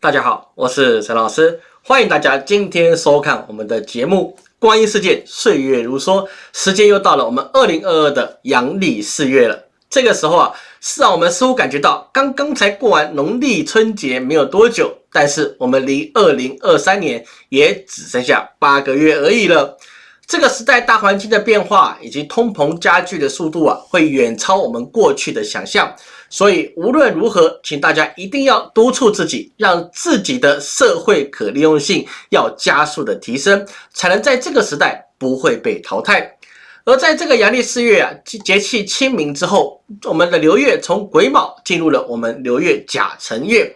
大家好，我是陈老师，欢迎大家今天收看我们的节目《光阴似箭，岁月如梭》。时间又到了我们二零二二的阳历四月了。这个时候啊，是让我们似乎感觉到刚刚才过完农历春节没有多久，但是我们离二零二三年也只剩下八个月而已了。这个时代大环境的变化以及通膨加剧的速度啊，会远超我们过去的想象。所以无论如何，请大家一定要督促自己，让自己的社会可利用性要加速的提升，才能在这个时代不会被淘汰。而在这个阳历四月啊，节气清明之后，我们的流月从癸卯进入了我们流月甲辰月。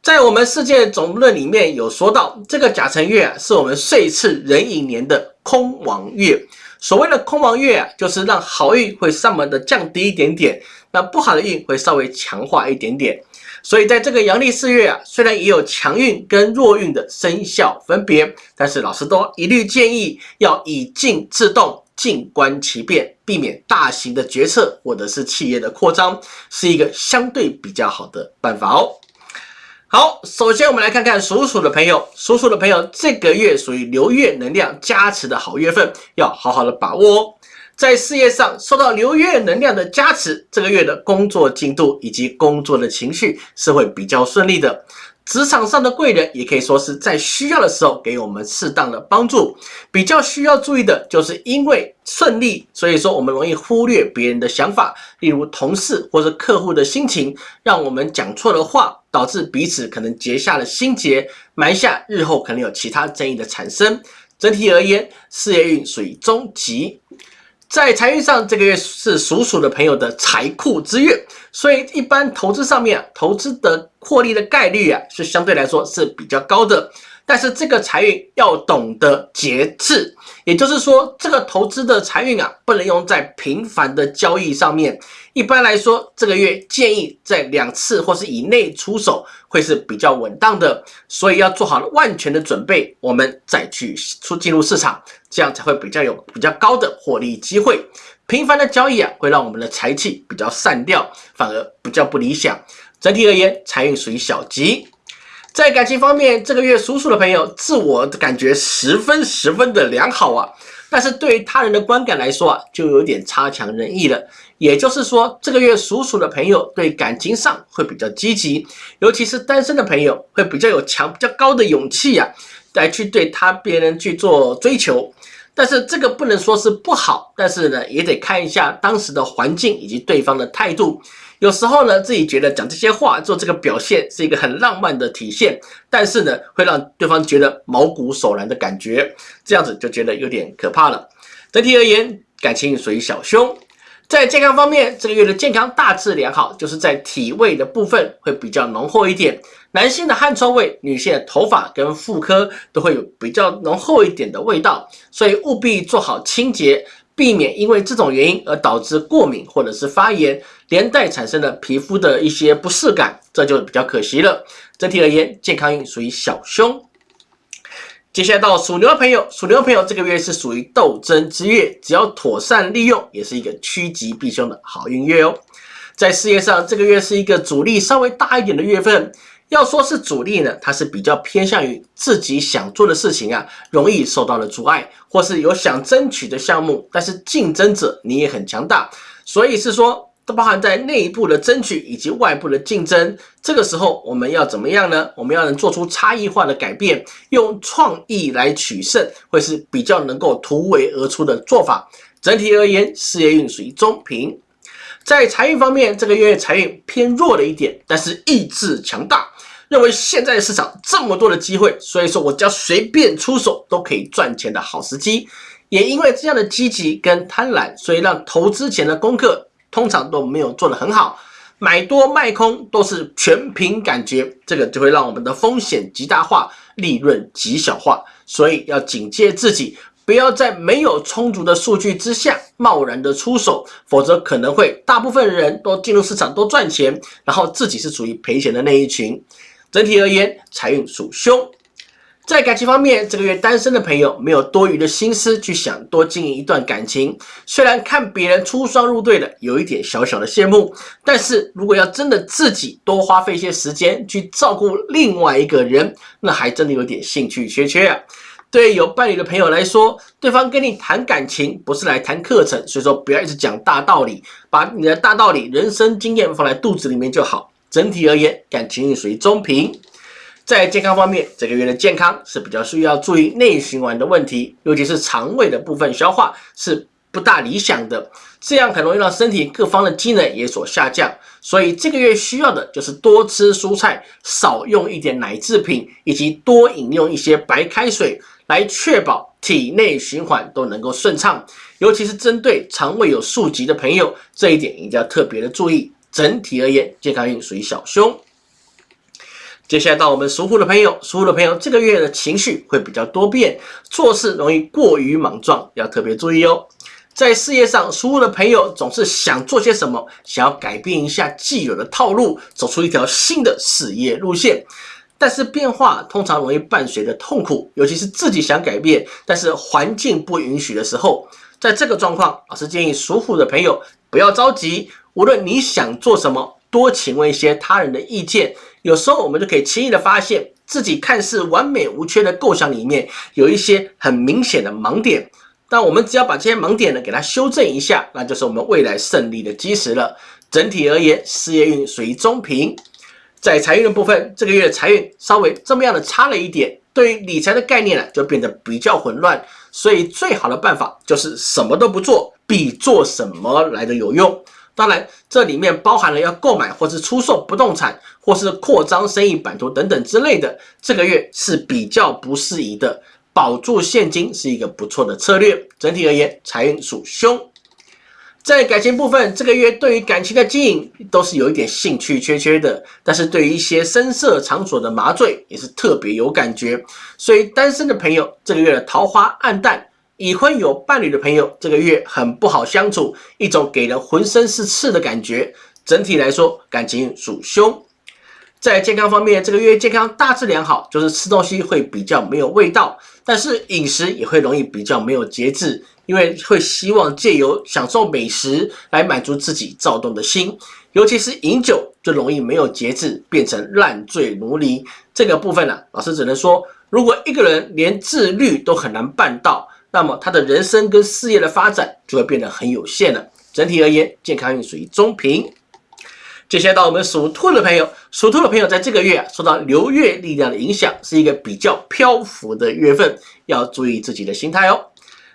在我们世界总论里面有说到，这个甲辰月啊，是我们岁次壬寅年的空亡月。所谓的空亡月啊，就是让好运会上门的降低一点点。那不好的运会稍微强化一点点，所以在这个阳历四月啊，虽然也有强运跟弱运的生肖分别，但是老师都一律建议要以静制动，静观其变，避免大型的决策或者是企业的扩张，是一个相对比较好的办法哦。好，首先我们来看看属鼠的朋友，属鼠的朋友这个月属于流月能量加持的好月份，要好好的把握哦。在事业上受到流月能量的加持，这个月的工作进度以及工作的情绪是会比较顺利的。职场上的贵人也可以说是在需要的时候给我们适当的帮助。比较需要注意的就是因为顺利，所以说我们容易忽略别人的想法，例如同事或者客户的心情，让我们讲错了话，导致彼此可能结下了心结，埋下日后可能有其他争议的产生。整体而言，事业运属于中级。在财运上，这个月是属鼠的朋友的财库之月，所以一般投资上面，投资的获利的概率啊，是相对来说是比较高的。但是这个财运要懂得节制，也就是说，这个投资的财运啊，不能用在频繁的交易上面。一般来说，这个月建议在两次或是以内出手，会是比较稳当的。所以要做好万全的准备，我们再去出进入市场，这样才会比较有比较高的获利机会。频繁的交易啊，会让我们的财气比较散掉，反而比较不理想。整体而言，财运属于小吉。在感情方面，这个月属鼠的朋友自我感觉十分十分的良好啊，但是对于他人的观感来说啊，就有点差强人意了。也就是说，这个月属鼠的朋友对感情上会比较积极，尤其是单身的朋友会比较有强、比较高的勇气呀，来去对他别人去做追求。但是这个不能说是不好，但是呢，也得看一下当时的环境以及对方的态度。有时候呢，自己觉得讲这些话、做这个表现是一个很浪漫的体现，但是呢，会让对方觉得毛骨悚然的感觉，这样子就觉得有点可怕了。整体而言，感情属于小凶。在健康方面，这个月的健康大致良好，就是在体味的部分会比较浓厚一点。男性的汗臭味，女性的头发跟妇科都会有比较浓厚一点的味道，所以务必做好清洁。避免因为这种原因而导致过敏或者是发炎，连带产生的皮肤的一些不适感，这就比较可惜了。整体而言，健康运属于小凶。接下来到属牛的朋友，属牛的朋友这个月是属于斗争之月，只要妥善利用，也是一个趋吉避凶的好运月哦。在事业上，这个月是一个阻力稍微大一点的月份。要说是主力呢，它是比较偏向于自己想做的事情啊，容易受到了阻碍，或是有想争取的项目，但是竞争者你也很强大，所以是说都包含在内部的争取以及外部的竞争。这个时候我们要怎么样呢？我们要能做出差异化的改变，用创意来取胜，会是比较能够突围而出的做法。整体而言，事业运属于中平。在财运方面，这个月财运偏弱了一点，但是意志强大。认为现在市场这么多的机会，所以说我只要随便出手都可以赚钱的好时机。也因为这样的积极跟贪婪，所以让投资前的功课通常都没有做得很好，买多卖空都是全凭感觉，这个就会让我们的风险极大化，利润极小化。所以要警戒自己，不要在没有充足的数据之下贸然的出手，否则可能会大部分人都进入市场都赚钱，然后自己是属于赔钱的那一群。整体而言，财运属凶。在感情方面，这个月单身的朋友没有多余的心思去想多经营一段感情。虽然看别人出双入对的有一点小小的羡慕，但是如果要真的自己多花费一些时间去照顾另外一个人，那还真的有点兴趣缺缺啊。对有伴侣的朋友来说，对方跟你谈感情不是来谈课程，所以说不要一直讲大道理，把你的大道理、人生经验放在肚子里面就好。整体而言，感情运属于中平。在健康方面，这个月的健康是比较需要注意内循环的问题，尤其是肠胃的部分消化是不大理想的，这样很容易让身体各方的机能也所下降。所以这个月需要的就是多吃蔬菜，少用一点奶制品，以及多饮用一些白开水，来确保体内循环都能够顺畅。尤其是针对肠胃有宿疾的朋友，这一点一定要特别的注意。整体而言，健康运属于小凶。接下来到我们属虎的朋友，属虎的朋友这个月的情绪会比较多变，做事容易过于莽撞，要特别注意哦。在事业上，属虎的朋友总是想做些什么，想要改变一下既有的套路，走出一条新的事业路线。但是变化通常容易伴随着痛苦，尤其是自己想改变，但是环境不允许的时候，在这个状况，老师建议属虎的朋友不要着急，无论你想做什么，多请问一些他人的意见。有时候我们就可以轻易的发现自己看似完美无缺的构想里面有一些很明显的盲点，但我们只要把这些盲点呢给它修正一下，那就是我们未来胜利的基石了。整体而言，事业运属于中平，在财运的部分，这个月的财运稍微这么样的差了一点，对于理财的概念呢就变得比较混乱，所以最好的办法就是什么都不做，比做什么来的有用。当然，这里面包含了要购买或是出售不动产，或是扩张生意版图等等之类的。这个月是比较不适宜的，保住现金是一个不错的策略。整体而言，财运属凶。在感情部分，这个月对于感情的经营都是有一点兴趣缺缺的，但是对于一些深色场所的麻醉也是特别有感觉。所以单身的朋友，这个月的桃花暗淡。已婚有伴侣的朋友，这个月很不好相处，一种给人浑身是刺的感觉。整体来说，感情属凶。在健康方面，这个月健康大致良好，就是吃东西会比较没有味道，但是饮食也会容易比较没有节制，因为会希望借由享受美食来满足自己躁动的心，尤其是饮酒就容易没有节制，变成烂醉如泥。这个部分呢，老师只能说，如果一个人连自律都很难办到。那么他的人生跟事业的发展就会变得很有限了。整体而言，健康运属于中平。接下来到我们属兔的朋友，属兔的朋友在这个月啊，受到流月力量的影响，是一个比较漂浮的月份，要注意自己的心态哦。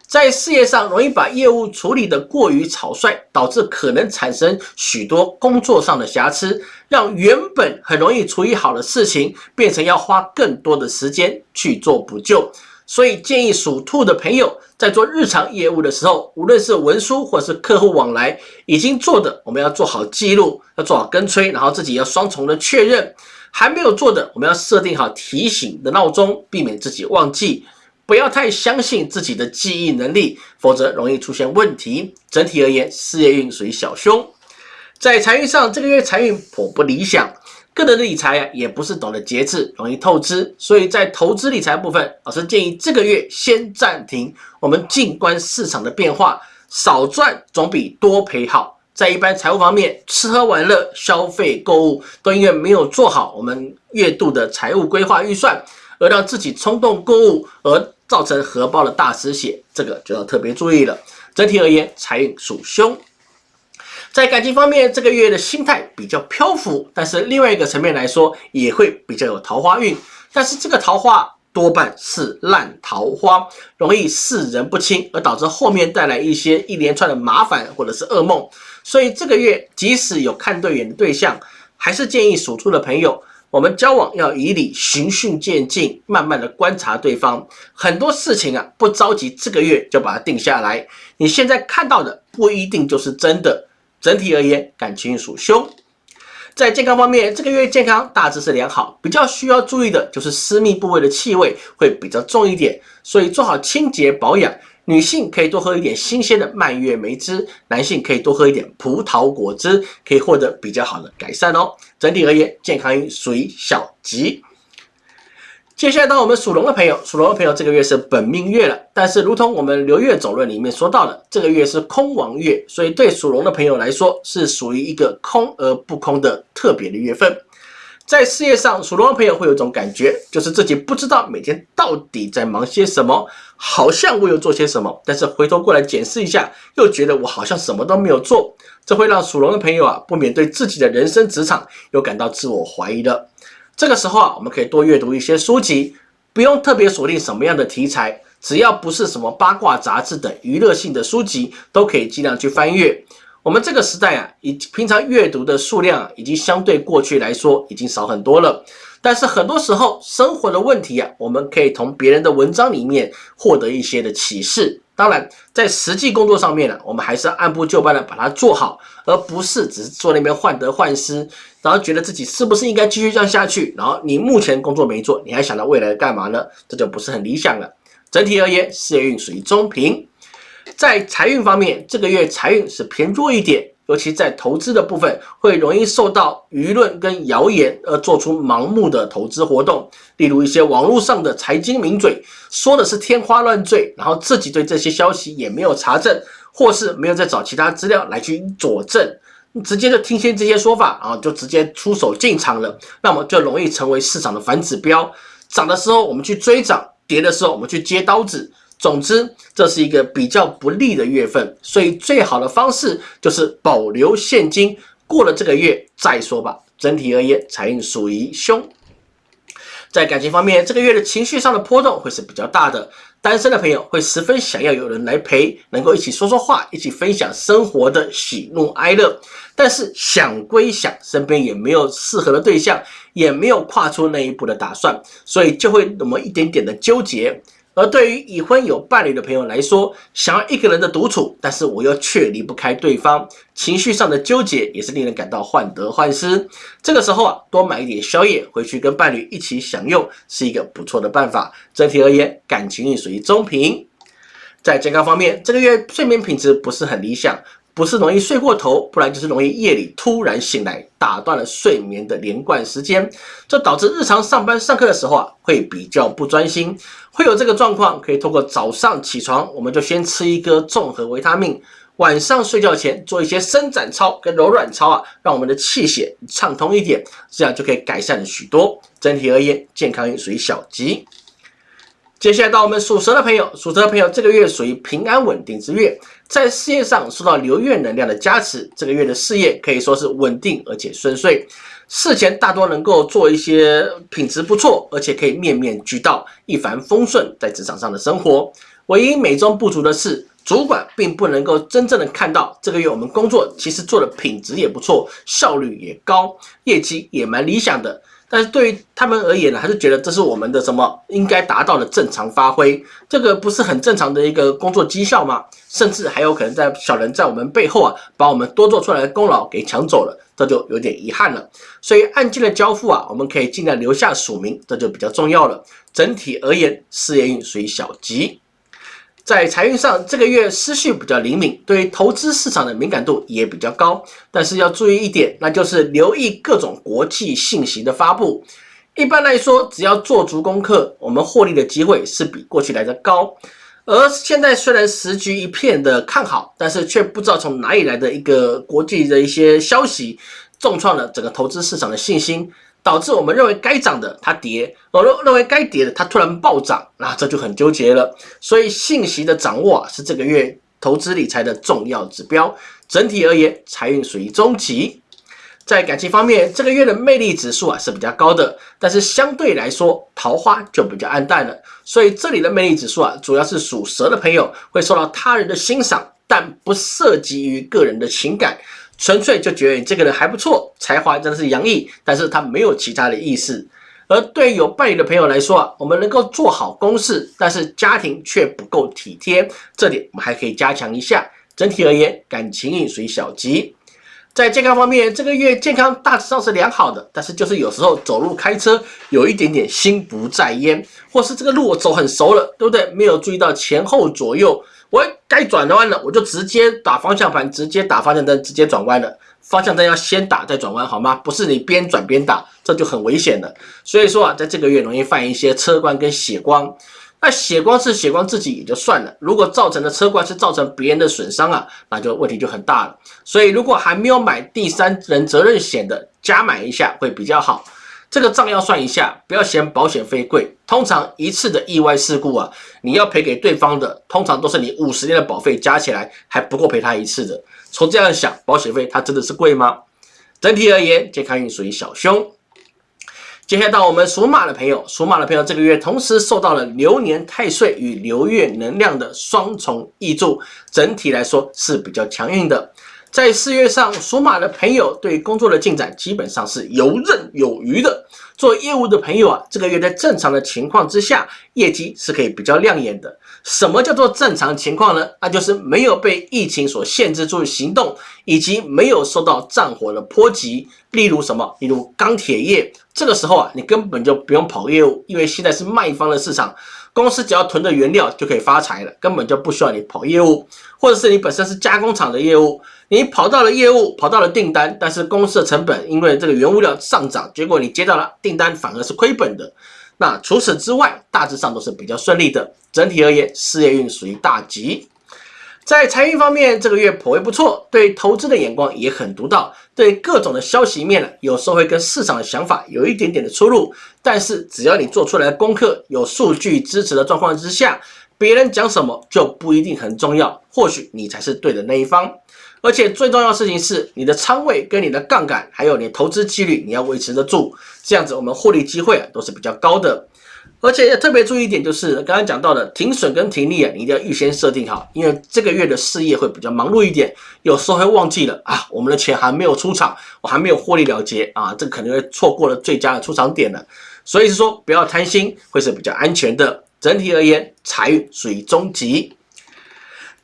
在事业上，容易把业务处理的过于草率，导致可能产生许多工作上的瑕疵，让原本很容易处理好的事情，变成要花更多的时间去做补救。所以建议属兔的朋友在做日常业务的时候，无论是文书或是客户往来，已经做的我们要做好记录，要做好跟催，然后自己要双重的确认。还没有做的，我们要设定好提醒的闹钟，避免自己忘记。不要太相信自己的记忆能力，否则容易出现问题。整体而言，事业运属于小凶。在财运上，这个月财运颇不理想。个人的理财啊，也不是懂得节制，容易透支，所以在投资理财部分，老师建议这个月先暂停，我们静观市场的变化，少赚总比多赔好。在一般财务方面，吃喝玩乐、消费购物都因为没有做好我们月度的财务规划预算，而让自己冲动购物，而造成荷包的大失血，这个就要特别注意了。整体而言，财运属凶。在感情方面，这个月的心态比较漂浮，但是另外一个层面来说，也会比较有桃花运。但是这个桃花多半是烂桃花，容易视人不清，而导致后面带来一些一连串的麻烦或者是噩梦。所以这个月即使有看对眼的对象，还是建议属兔的朋友，我们交往要以礼循序渐进，慢慢的观察对方。很多事情啊，不着急，这个月就把它定下来。你现在看到的不一定就是真的。整体而言，感情属凶。在健康方面，这个月健康大致是良好，比较需要注意的就是私密部位的气味会比较重一点，所以做好清洁保养。女性可以多喝一点新鲜的蔓越莓汁，男性可以多喝一点葡萄果汁，可以获得比较好的改善哦。整体而言，健康运属于小吉。接下来到我们属龙的朋友，属龙的朋友这个月是本命月了，但是如同我们流月总论里面说到的，这个月是空王月，所以对属龙的朋友来说是属于一个空而不空的特别的月份。在事业上，属龙的朋友会有一种感觉，就是自己不知道每天到底在忙些什么，好像我有做些什么，但是回头过来检视一下，又觉得我好像什么都没有做，这会让属龙的朋友啊，不免对自己的人生职场有感到自我怀疑的。这个时候啊，我们可以多阅读一些书籍，不用特别锁定什么样的题材，只要不是什么八卦杂志等娱乐性的书籍，都可以尽量去翻阅。我们这个时代啊，以平常阅读的数量已经相对过去来说已经少很多了。但是很多时候生活的问题啊，我们可以从别人的文章里面获得一些的启示。当然，在实际工作上面呢，我们还是按部就班的把它做好，而不是只是坐那边患得患失，然后觉得自己是不是应该继续这样下去。然后你目前工作没做，你还想到未来干嘛呢？这就不是很理想了。整体而言，事业运属于中平。在财运方面，这个月财运是偏弱一点。尤其在投资的部分，会容易受到舆论跟谣言而做出盲目的投资活动。例如一些网络上的财经名嘴说的是天花乱坠，然后自己对这些消息也没有查证，或是没有再找其他资料来去佐证，直接就听信这些说法，然后就直接出手进场了，那么就容易成为市场的反指标。涨的时候我们去追涨，跌的时候我们去接刀子。总之，这是一个比较不利的月份，所以最好的方式就是保留现金，过了这个月再说吧。整体而言，财运属于凶。在感情方面，这个月的情绪上的波动会是比较大的。单身的朋友会十分想要有人来陪，能够一起说说话，一起分享生活的喜怒哀乐。但是想归想，身边也没有适合的对象，也没有跨出那一步的打算，所以就会那么一点点的纠结。而对于已婚有伴侣的朋友来说，想要一个人的独处，但是我又却离不开对方，情绪上的纠结也是令人感到患得患失。这个时候啊，多买一点宵夜回去跟伴侣一起享用，是一个不错的办法。整体而言，感情运属于中平。在健康方面，这个月睡眠品质不是很理想。不是容易睡过头，不然就是容易夜里突然醒来，打断了睡眠的连贯时间，这导致日常上班上课的时候啊，会比较不专心，会有这个状况。可以通过早上起床，我们就先吃一个综合维他命，晚上睡觉前做一些伸展操跟柔软操啊，让我们的气血畅通一点，这样就可以改善了许多。整体而言，健康属于小吉。接下来到我们属蛇的朋友，属蛇的朋友这个月属于平安稳定之月，在事业上受到流月能量的加持，这个月的事业可以说是稳定而且顺遂，事前大多能够做一些品质不错，而且可以面面俱到，一帆风顺在职场上的生活。唯一美中不足的是，主管并不能够真正的看到这个月我们工作其实做的品质也不错，效率也高，业绩也蛮理想的。但是对于他们而言呢，还是觉得这是我们的什么应该达到的正常发挥，这个不是很正常的一个工作绩效吗？甚至还有可能在小人在我们背后啊，把我们多做出来的功劳给抢走了，这就有点遗憾了。所以案件的交付啊，我们可以尽量留下署名，这就比较重要了。整体而言，事业运属于小吉。在财运上，这个月思绪比较灵敏，对于投资市场的敏感度也比较高。但是要注意一点，那就是留意各种国际信息的发布。一般来说，只要做足功课，我们获利的机会是比过去来的高。而现在虽然时局一片的看好，但是却不知道从哪里来的一个国际的一些消息，重创了整个投资市场的信心。导致我们认为该涨的它跌，我认认为该跌的它突然暴涨，那这就很纠结了。所以信息的掌握啊，是这个月投资理财的重要指标。整体而言，财运属于中级。在感情方面，这个月的魅力指数啊是比较高的，但是相对来说桃花就比较暗淡了。所以这里的魅力指数啊，主要是属蛇的朋友会受到他人的欣赏，但不涉及于个人的情感。纯粹就觉得你这个人还不错，才华真的是洋溢，但是他没有其他的意思。而对有伴侣的朋友来说啊，我们能够做好公事，但是家庭却不够体贴，这点我们还可以加强一下。整体而言，感情运属于小吉。在健康方面，这个月健康大致上是良好的，但是就是有时候走路开车有一点点心不在焉，或是这个路我走很熟了，对不对？没有注意到前后左右。我该转弯了，我就直接打方向盘，直接打方向灯，直接转弯了。方向灯要先打再转弯，好吗？不是你边转边打，这就很危险了。所以说啊，在这个月容易犯一些车光跟血光。那血光是血光自己也就算了，如果造成的车光是造成别人的损伤啊，那就问题就很大了。所以如果还没有买第三人责任险的，加买一下会比较好。这个账要算一下，不要嫌保险费贵。通常一次的意外事故啊，你要赔给对方的，通常都是你五十年的保费加起来还不够赔他一次的。从这样想，保险费它真的是贵吗？整体而言，健康运属于小凶。接下来到我们属马的朋友，属马的朋友这个月同时受到了流年太岁与流月能量的双重益助，整体来说是比较强硬的。在四月上，属马的朋友对工作的进展基本上是游刃有余的。做业务的朋友啊，这个月在正常的情况之下，业绩是可以比较亮眼的。什么叫做正常情况呢？那就是没有被疫情所限制住行动，以及没有受到战火的波及。例如什么？例如钢铁业，这个时候啊，你根本就不用跑业务，因为现在是卖方的市场。公司只要囤着原料就可以发财了，根本就不需要你跑业务，或者是你本身是加工厂的业务，你跑到了业务，跑到了订单，但是公司的成本因为这个原物料上涨，结果你接到了订单反而是亏本的。那除此之外，大致上都是比较顺利的。整体而言，事业运属于大吉。在财运方面，这个月颇为不错，对投资的眼光也很独到，对各种的消息面呢，有时候会跟市场的想法有一点点的出入，但是只要你做出来功课有数据支持的状况之下，别人讲什么就不一定很重要，或许你才是对的那一方。而且最重要的事情是，你的仓位跟你的杠杆，还有你投资纪律，你要维持得住，这样子我们获利机会啊都是比较高的。而且要特别注意一点，就是刚刚讲到的停损跟停利啊，你一定要预先设定好，因为这个月的事业会比较忙碌一点，有时候会忘记了啊，我们的钱还没有出场，我还没有获利了结啊，这可能会错过了最佳的出场点了。所以是说不要贪心，会是比较安全的。整体而言，财运属于中级。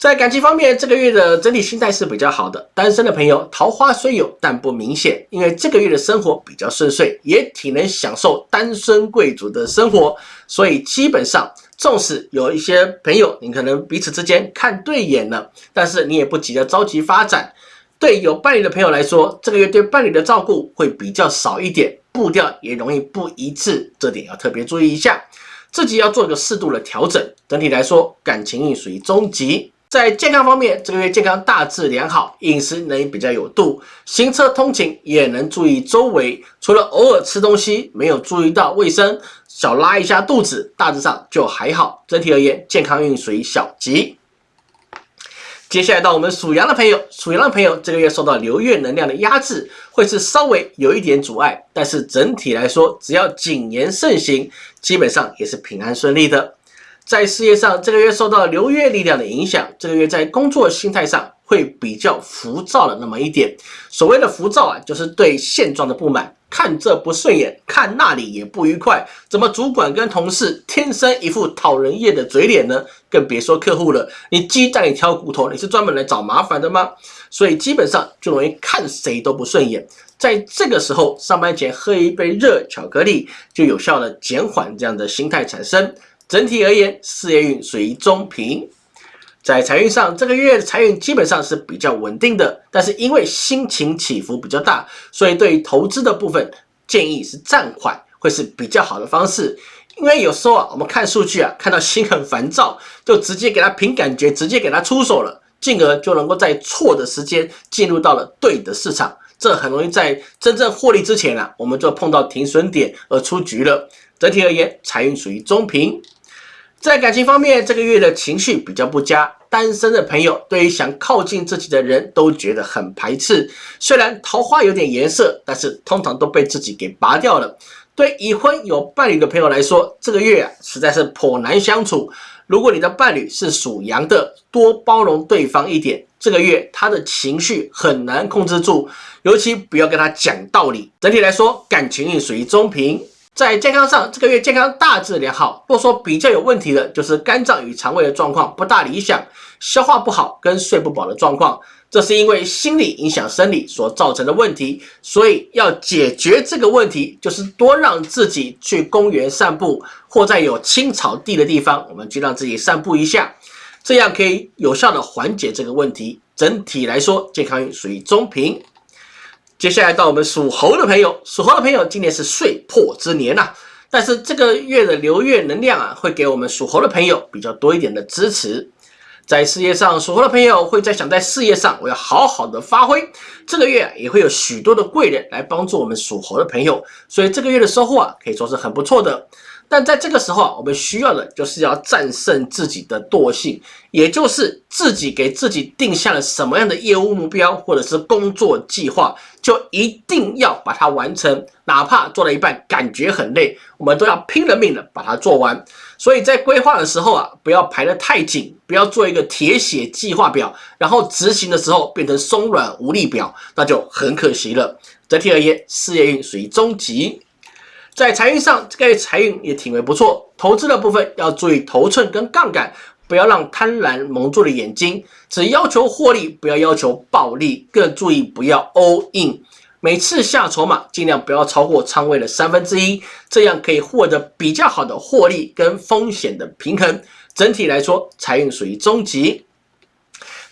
在感情方面，这个月的整体心态是比较好的。单身的朋友，桃花虽有，但不明显，因为这个月的生活比较顺遂，也挺能享受单身贵族的生活。所以基本上，纵使有一些朋友，你可能彼此之间看对眼了，但是你也不急着着急发展。对有伴侣的朋友来说，这个月对伴侣的照顾会比较少一点，步调也容易不一致，这点要特别注意一下，自己要做一个适度的调整。整体来说，感情运属于中级。在健康方面，这个月健康大致良好，饮食能比较有度，行车通勤也能注意周围，除了偶尔吃东西没有注意到卫生，小拉一下肚子，大致上就还好。整体而言，健康运属于小吉。接下来到我们属羊的朋友，属羊的朋友这个月受到流月能量的压制，会是稍微有一点阻碍，但是整体来说，只要谨言慎行，基本上也是平安顺利的。在事业上，这个月受到流月力量的影响，这个月在工作心态上会比较浮躁了那么一点。所谓的浮躁啊，就是对现状的不满，看这不顺眼，看那里也不愉快。怎么主管跟同事天生一副讨人厌的嘴脸呢？更别说客户了。你鸡蛋里挑骨头，你是专门来找麻烦的吗？所以基本上就容易看谁都不顺眼。在这个时候，上班前喝一杯热巧克力，就有效的减缓这样的心态产生。整体而言，事业运属于中平。在财运上，这个月的财运基本上是比较稳定的，但是因为心情起伏比较大，所以对于投资的部分建议是暂缓，会是比较好的方式。因为有时候啊，我们看数据啊，看到心很烦躁，就直接给他凭感觉，直接给他出手了，进而就能够在错的时间进入到了对的市场，这很容易在真正获利之前啊，我们就碰到停损点而出局了。整体而言，财运属于中平。在感情方面，这个月的情绪比较不佳。单身的朋友对于想靠近自己的人都觉得很排斥。虽然桃花有点颜色，但是通常都被自己给拔掉了。对已婚有伴侣的朋友来说，这个月啊实在是颇难相处。如果你的伴侣是属羊的，多包容对方一点。这个月他的情绪很难控制住，尤其不要跟他讲道理。整体来说，感情运属于中平。在健康上，这个月健康大致良好。若说比较有问题的，就是肝脏与肠胃的状况不大理想，消化不好跟睡不饱的状况，这是因为心理影响生理所造成的问题。所以要解决这个问题，就是多让自己去公园散步，或在有青草地的地方，我们去让自己散步一下。这样可以有效的缓解这个问题。整体来说，健康属于中平。接下来到我们属猴的朋友，属猴的朋友，今年是岁破之年呐，但是这个月的流月能量啊，会给我们属猴的朋友比较多一点的支持。在事业上，属猴的朋友会在想在事业上我要好好的发挥。这个月也会有许多的贵人来帮助我们属猴的朋友，所以这个月的收获啊，可以说是很不错的。但在这个时候啊，我们需要的就是要战胜自己的惰性，也就是自己给自己定下了什么样的业务目标或者是工作计划，就一定要把它完成，哪怕做了一半感觉很累，我们都要拼了命的把它做完。所以在规划的时候啊，不要排得太紧，不要做一个铁血计划表，然后执行的时候变成松软无力表，那就很可惜了。整体而言，事业运属于中级。在财运上，这个月财运也挺为不错。投资的部分要注意头寸跟杠杆，不要让贪婪蒙住了眼睛。只要求获利，不要要求暴利，更注意不要 all in。每次下筹码，尽量不要超过仓位的三分之一，这样可以获得比较好的获利跟风险的平衡。整体来说，财运属于中级。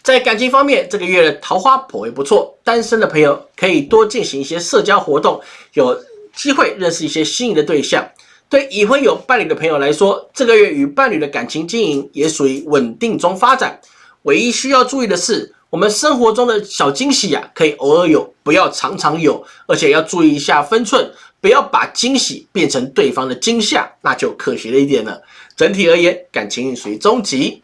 在感情方面，这个月的桃花颇为不错，单身的朋友可以多进行一些社交活动，有。机会认识一些心仪的对象，对已婚有伴侣的朋友来说，这个月与伴侣的感情经营也属于稳定中发展。唯一需要注意的是，我们生活中的小惊喜呀，可以偶尔有，不要常常有，而且要注意一下分寸，不要把惊喜变成对方的惊吓，那就可惜了一点了。整体而言，感情属于中级。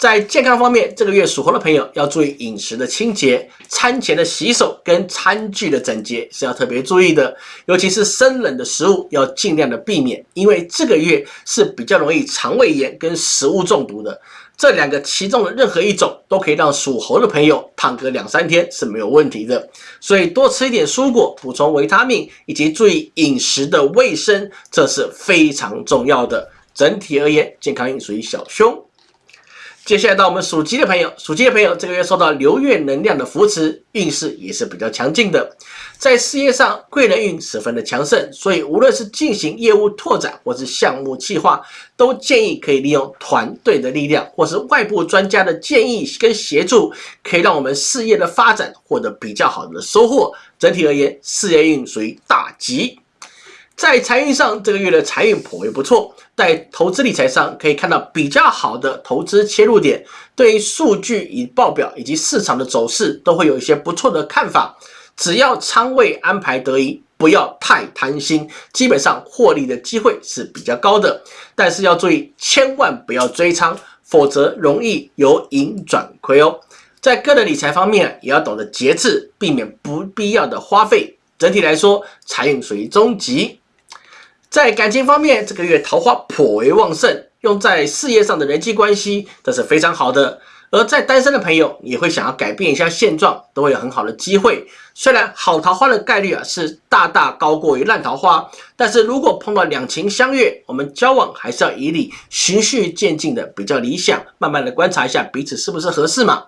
在健康方面，这个月属猴的朋友要注意饮食的清洁，餐前的洗手跟餐具的整洁是要特别注意的，尤其是生冷的食物要尽量的避免，因为这个月是比较容易肠胃炎跟食物中毒的。这两个其中的任何一种都可以让属猴的朋友躺个两三天是没有问题的，所以多吃一点蔬果，补充维他命，以及注意饮食的卫生，这是非常重要的。整体而言，健康运属于小凶。接下来到我们属鸡的朋友，属鸡的朋友这个月受到流月能量的扶持，运势也是比较强劲的。在事业上，贵人运十分的强盛，所以无论是进行业务拓展或是项目计划，都建议可以利用团队的力量，或是外部专家的建议跟协助，可以让我们事业的发展获得比较好的收获。整体而言，事业运属于大吉。在财运上，这个月的财运颇为不错。在投资理财上，可以看到比较好的投资切入点。对于数据与报表以及市场的走势，都会有一些不错的看法。只要仓位安排得宜，不要太贪心，基本上获利的机会是比较高的。但是要注意，千万不要追仓，否则容易由盈转亏哦。在个人理财方面，也要懂得节制，避免不必要的花费。整体来说，财运属于中级。在感情方面，这个月桃花颇为旺盛，用在事业上的人际关系，这是非常好的。而在单身的朋友，也会想要改变一下现状，都会有很好的机会。虽然好桃花的概率啊是大大高过于烂桃花，但是如果碰到两情相悦，我们交往还是要以礼，循序渐进的比较理想，慢慢的观察一下彼此是不是合适嘛。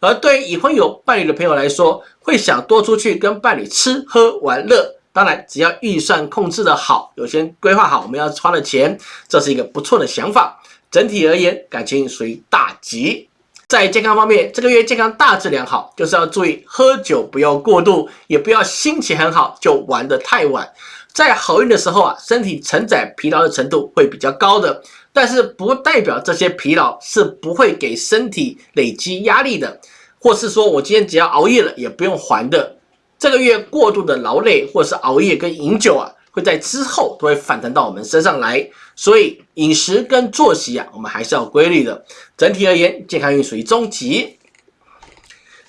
而对于已婚有伴侣的朋友来说，会想多出去跟伴侣吃喝玩乐。当然，只要预算控制的好，有些规划好我们要花的钱，这是一个不错的想法。整体而言，感情属于大吉。在健康方面，这个月健康大致良好，就是要注意喝酒不要过度，也不要心情很好就玩得太晚。在好运的时候啊，身体承载疲劳的程度会比较高的，但是不代表这些疲劳是不会给身体累积压力的，或是说我今天只要熬夜了也不用还的。这个月过度的劳累或是熬夜跟饮酒啊，会在之后都会反弹到我们身上来，所以饮食跟作息啊，我们还是要规律的。整体而言，健康运属于中级。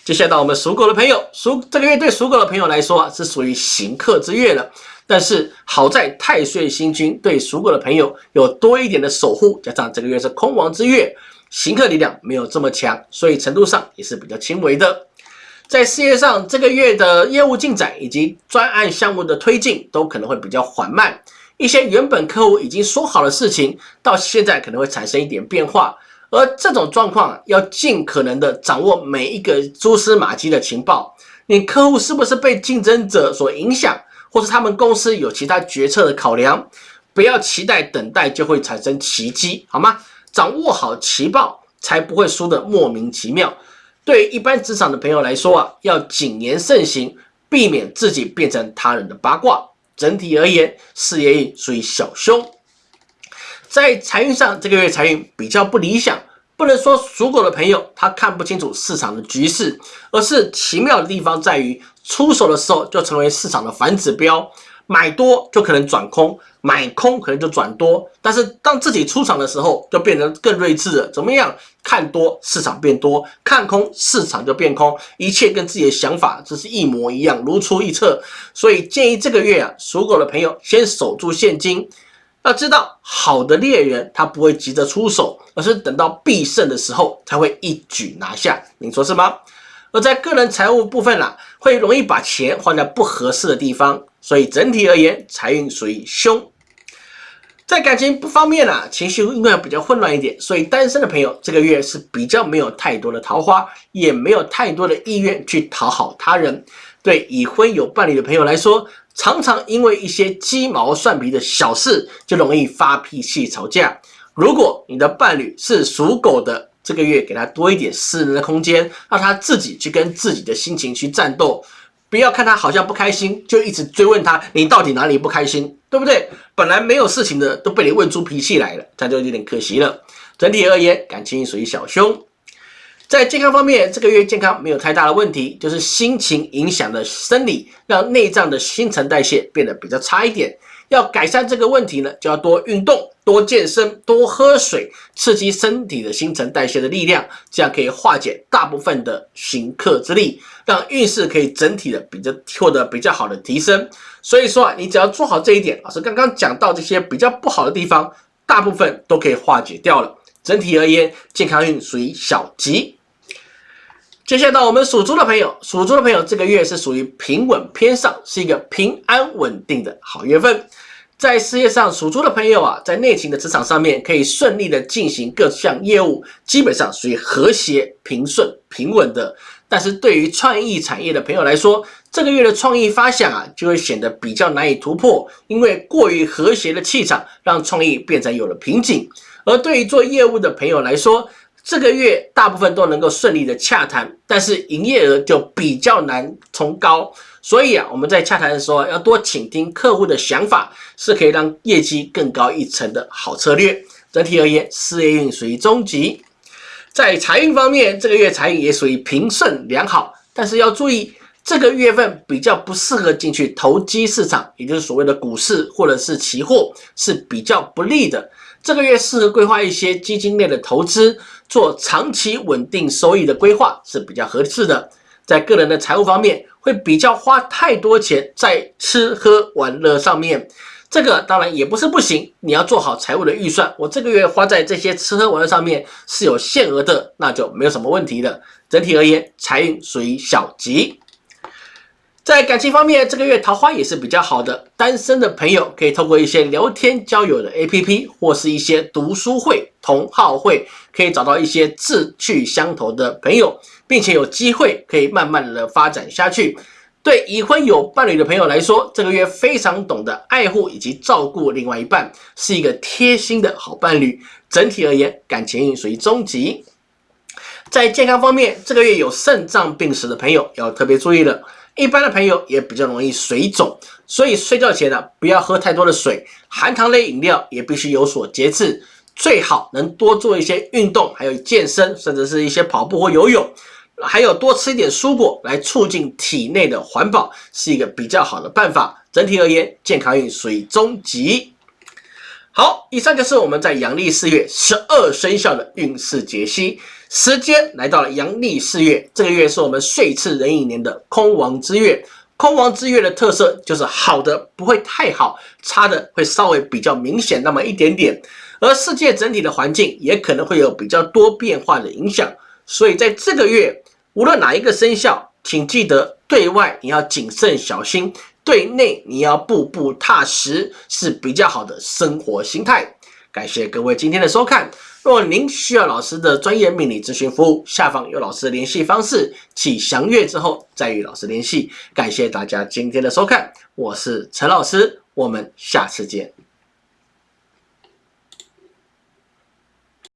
接下来到我们属狗的朋友，属这个月对属狗的朋友来说啊，是属于行客之月了。但是好在太岁星君对属狗的朋友有多一点的守护，加上这个月是空亡之月，行客力量没有这么强，所以程度上也是比较轻微的。在事业上，这个月的业务进展以及专案项目的推进都可能会比较缓慢。一些原本客户已经说好的事情，到现在可能会产生一点变化。而这种状况要尽可能的掌握每一个蛛丝马迹的情报。你客户是不是被竞争者所影响，或是他们公司有其他决策的考量？不要期待等待就会产生奇迹，好吗？掌握好情报。才不会输得莫名其妙。对于一般职场的朋友来说啊，要谨言慎行，避免自己变成他人的八卦。整体而言，事业运属于小凶。在财运上，这个月财运比较不理想。不能说属狗的朋友他看不清楚市场的局势，而是奇妙的地方在于，出手的时候就成为市场的反指标。买多就可能转空，买空可能就转多。但是当自己出场的时候，就变得更睿智了。怎么样？看多市场变多，看空市场就变空，一切跟自己的想法只是一模一样，如出一辙。所以建议这个月啊，属狗的朋友先守住现金。要知道，好的猎人他不会急着出手，而是等到必胜的时候才会一举拿下。您说是吗？而在个人财务部分啦，会容易把钱花在不合适的地方，所以整体而言，财运属于凶。在感情不方面呢，情绪应该比较混乱一点，所以单身的朋友这个月是比较没有太多的桃花，也没有太多的意愿去讨好他人。对已婚有伴侣的朋友来说，常常因为一些鸡毛蒜皮的小事就容易发脾气吵架。如果你的伴侣是属狗的，这个月给他多一点私人的空间，让他自己去跟自己的心情去战斗，不要看他好像不开心，就一直追问他你到底哪里不开心，对不对？本来没有事情的都被你问出脾气来了，这就有点可惜了。整体而言，感情属于小凶。在健康方面，这个月健康没有太大的问题，就是心情影响了生理，让内脏的新陈代谢变得比较差一点。要改善这个问题呢，就要多运动。多健身，多喝水，刺激身体的新陈代谢的力量，这样可以化解大部分的行克之力，让运势可以整体的比较获得比较好的提升。所以说啊，你只要做好这一点，老师刚刚讲到这些比较不好的地方，大部分都可以化解掉了。整体而言，健康运属于小吉。接下来到我们属猪的朋友，属猪的朋友这个月是属于平稳偏上，是一个平安稳定的好月份。在事业上，属猪的朋友啊，在内勤的职场上面可以顺利的进行各项业务，基本上属于和谐、平顺、平稳的。但是对于创意产业的朋友来说，这个月的创意发想啊，就会显得比较难以突破，因为过于和谐的气场让创意变成有了瓶颈。而对于做业务的朋友来说，这个月大部分都能够顺利的洽谈，但是营业额就比较难冲高。所以啊，我们在洽谈的时候要多倾听客户的想法，是可以让业绩更高一层的好策略。整体而言，事业运属于中级。在财运方面，这个月财运也属于平顺良好，但是要注意，这个月份比较不适合进去投机市场，也就是所谓的股市或者是期货，是比较不利的。这个月适合规划一些基金类的投资，做长期稳定收益的规划是比较合适的。在个人的财务方面，会比较花太多钱在吃喝玩乐上面，这个当然也不是不行，你要做好财务的预算。我这个月花在这些吃喝玩乐上面是有限额的，那就没有什么问题的。整体而言，财运属于小吉。在感情方面，这个月桃花也是比较好的。单身的朋友可以透过一些聊天交友的 APP，或是一些读书会、同好会，可以找到一些志趣相投的朋友，并且有机会可以慢慢的发展下去。对已婚有伴侣的朋友来说，这个月非常懂得爱护以及照顾另外一半，是一个贴心的好伴侣。整体而言，感情运属于中级。在健康方面，这个月有肾脏病史的朋友要特别注意了。一般的朋友也比较容易水肿，所以睡觉前呢，不要喝太多的水，含糖类饮料也必须有所节制，最好能多做一些运动，还有健身，甚至是一些跑步或游泳，还有多吃一点蔬果来促进体内的环保，是一个比较好的办法。整体而言，健康运属于中级。好，以上就是我们在阳历四月十二生肖的运势解析。时间来到了阳历四月，这个月是我们岁次壬寅年的空亡之月。空亡之月的特色就是好的不会太好，差的会稍微比较明显那么一点点。而世界整体的环境也可能会有比较多变化的影响。所以在这个月，无论哪一个生肖，请记得对外你要谨慎小心，对内你要步步踏实，是比较好的生活心态。感谢各位今天的收看。若您需要老师的专业命理咨询服务，下方有老师的联系方式，请详阅之后再与老师联系。感谢大家今天的收看，我是陈老师，我们下次见。